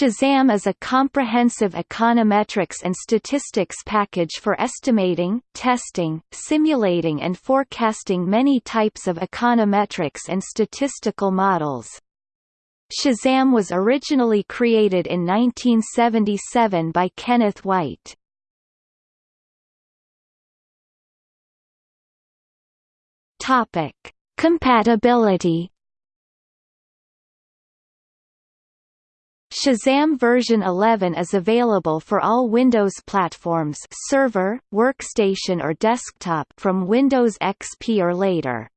Shazam is a comprehensive econometrics and statistics package for estimating, testing, simulating and forecasting many types of econometrics and statistical models. Shazam was originally created in 1977 by Kenneth White. Compatibility Shazam version 11 is available for all Windows platforms server, workstation or desktop from Windows XP or later.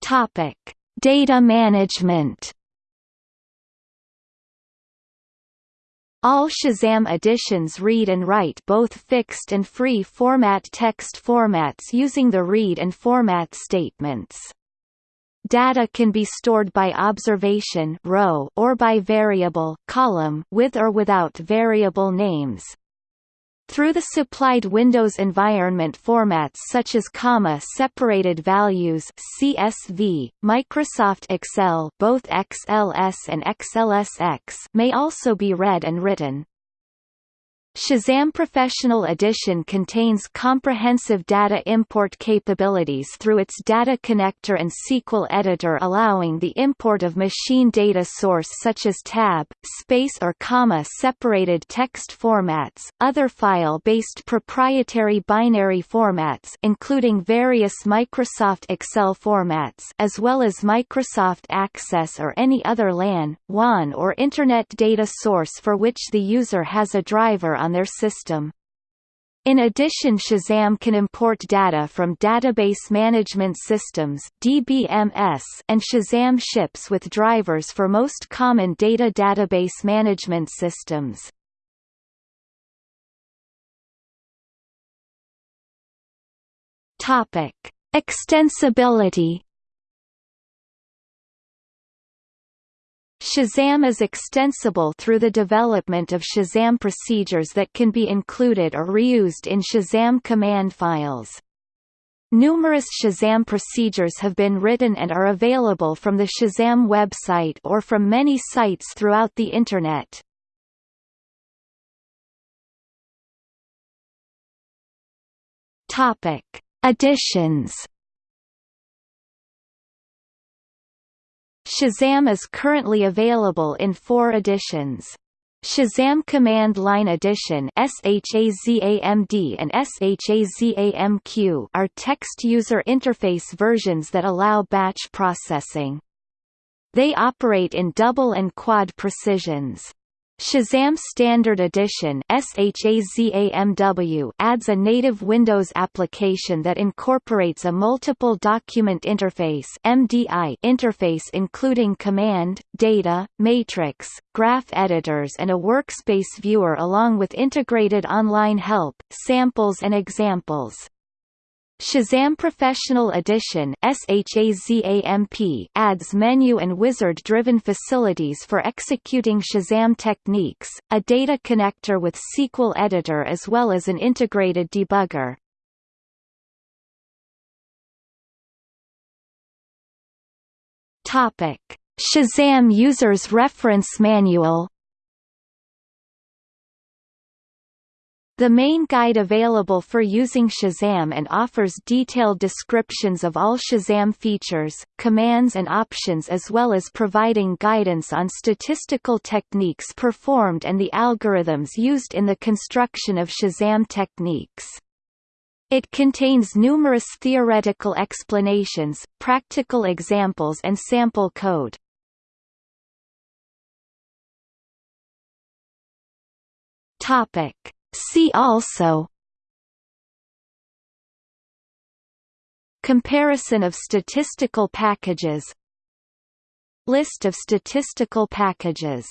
Topic: Data management All Shazam editions read and write both fixed and free format text formats using the read and format statements. Data can be stored by observation row or by variable column with or without variable names. Through the supplied Windows environment formats such as comma-separated values CSV, Microsoft Excel both XLS and XLSX may also be read and written. Shazam Professional Edition contains comprehensive data import capabilities through its data connector and SQL editor allowing the import of machine data source such as tab, space or comma separated text formats, other file-based proprietary binary formats including various Microsoft Excel formats as well as Microsoft Access or any other LAN, WAN or Internet data source for which the user has a driver on their system. In addition Shazam can import data from Database Management Systems DBMS and Shazam ships with drivers for most common data database management systems. Extensibility Shazam is extensible through the development of Shazam procedures that can be included or reused in Shazam command files. Numerous Shazam procedures have been written and are available from the Shazam website or from many sites throughout the Internet. Topic: Additions Shazam is currently available in four editions. Shazam Command Line Edition SHAZAMD and SHAZAMQ are text user interface versions that allow batch processing. They operate in double and quad precisions. Shazam Standard Edition adds a native Windows application that incorporates a multiple document interface interface including command, data, matrix, graph editors and a workspace viewer along with integrated online help, samples and examples. Shazam Professional Edition adds menu and wizard-driven facilities for executing Shazam techniques, a data connector with SQL editor as well as an integrated debugger. Shazam User's Reference Manual The main guide available for using Shazam and offers detailed descriptions of all Shazam features, commands and options as well as providing guidance on statistical techniques performed and the algorithms used in the construction of Shazam techniques. It contains numerous theoretical explanations, practical examples and sample code. Topic See also Comparison of statistical packages List of statistical packages